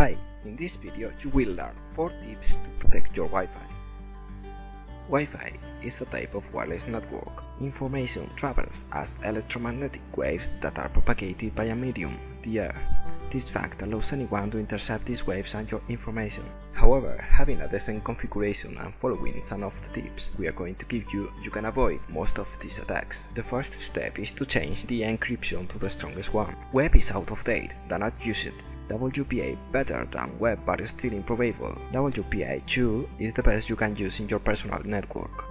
Hi, in this video you will learn 4 tips to protect your Wi-Fi. Wi-Fi is a type of wireless network. Information travels as electromagnetic waves that are propagated by a medium, the air. This fact allows anyone to intercept these waves and your information. However, having a decent configuration and following some of the tips we are going to give you, you can avoid most of these attacks. The first step is to change the encryption to the strongest one. WEP is out of date, do not use it. WPA better than WEP but still improbable. WPA2 is the best you can use in your personal network.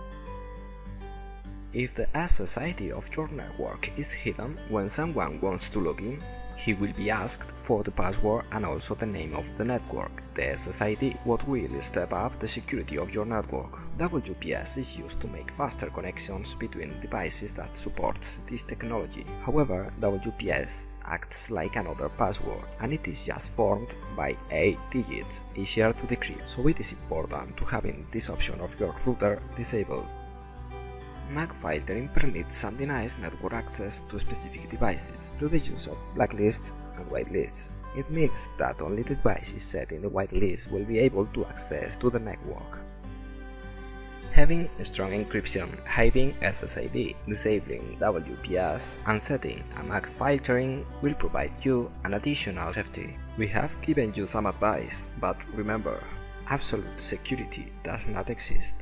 If the SSID of your network is hidden when someone wants to log in, he will be asked for the password and also the name of the network. The SSID what will step up the security of your network. WPS is used to make faster connections between devices that supports this technology. However, WPS acts like another password and it is just formed by 8 digits, easier to decrypt, so it is important to having this option of your router disabled. MAC filtering permits denies network access to specific devices through the use of blacklists and whitelists. It means that only the devices set in the whitelist will be able to access to the network. Having strong encryption, hiding SSID, disabling WPS, and setting a MAC filtering will provide you an additional safety. We have given you some advice, but remember, absolute security does not exist.